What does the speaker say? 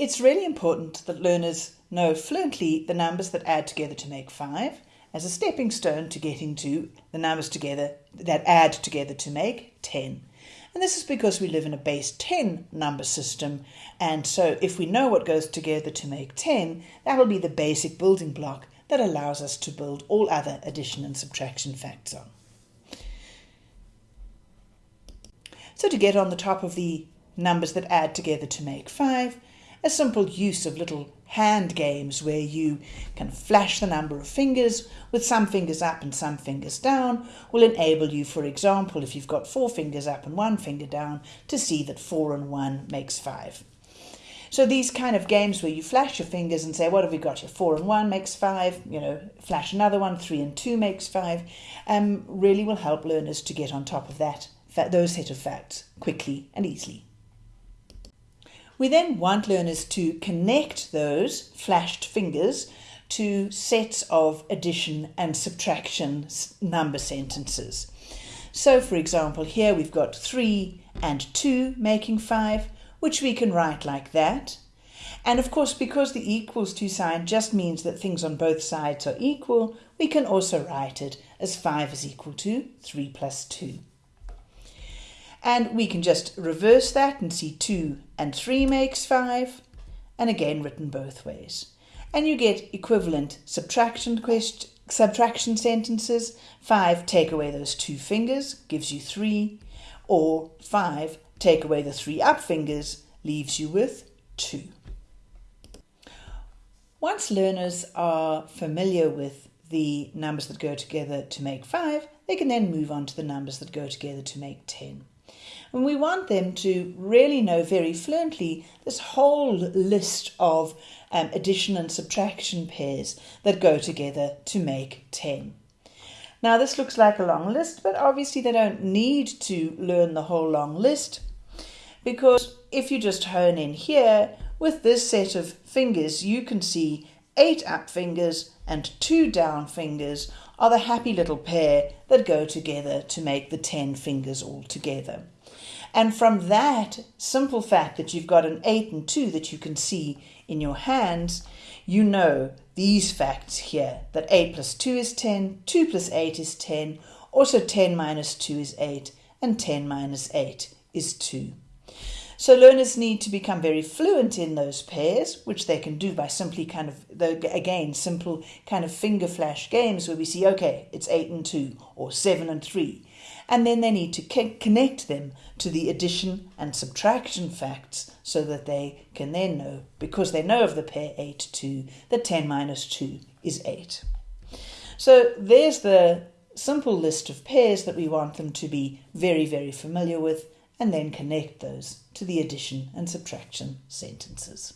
It's really important that learners know fluently the numbers that add together to make 5 as a stepping stone to getting to the numbers together that add together to make 10. And this is because we live in a base 10 number system. And so if we know what goes together to make 10, that will be the basic building block that allows us to build all other addition and subtraction facts on. So to get on the top of the numbers that add together to make 5, a simple use of little hand games where you can flash the number of fingers with some fingers up and some fingers down will enable you, for example, if you've got four fingers up and one finger down, to see that four and one makes five. So these kind of games where you flash your fingers and say, what have we got here? Four and one makes five, you know, flash another one, three and two makes five, um, really will help learners to get on top of that, those set of facts quickly and easily. We then want learners to connect those flashed fingers to sets of addition and subtraction number sentences. So for example, here we've got 3 and 2 making 5, which we can write like that. And of course, because the equals to sign just means that things on both sides are equal, we can also write it as 5 is equal to 3 plus 2. And we can just reverse that and see 2 and 3 makes 5, and again written both ways. And you get equivalent subtraction question, subtraction sentences. 5, take away those two fingers, gives you 3. Or 5, take away the three up fingers, leaves you with 2. Once learners are familiar with the numbers that go together to make 5, they can then move on to the numbers that go together to make 10. And we want them to really know very fluently this whole list of um, addition and subtraction pairs that go together to make 10. Now this looks like a long list, but obviously they don't need to learn the whole long list because if you just hone in here, with this set of fingers, you can see eight up fingers and two down fingers are the happy little pair that go together to make the 10 fingers all together. And from that simple fact that you've got an 8 and 2 that you can see in your hands, you know these facts here, that 8 plus 2 is 10, 2 plus 8 is 10, also 10 minus 2 is 8, and 10 minus 8 is 2. So learners need to become very fluent in those pairs, which they can do by simply kind of, again, simple kind of finger flash games where we see, okay, it's 8 and 2 or 7 and 3. And then they need to connect them to the addition and subtraction facts so that they can then know, because they know of the pair 8, 2, that 10 minus 2 is 8. So there's the simple list of pairs that we want them to be very, very familiar with and then connect those to the addition and subtraction sentences.